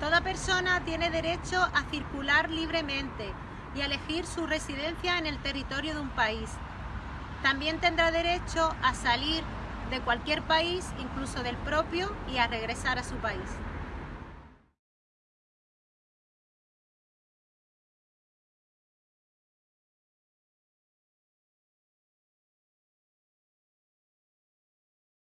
Toda persona tiene derecho a circular libremente y a elegir su residencia en el territorio de un país. También tendrá derecho a salir de cualquier país, incluso del propio, y a regresar a su país.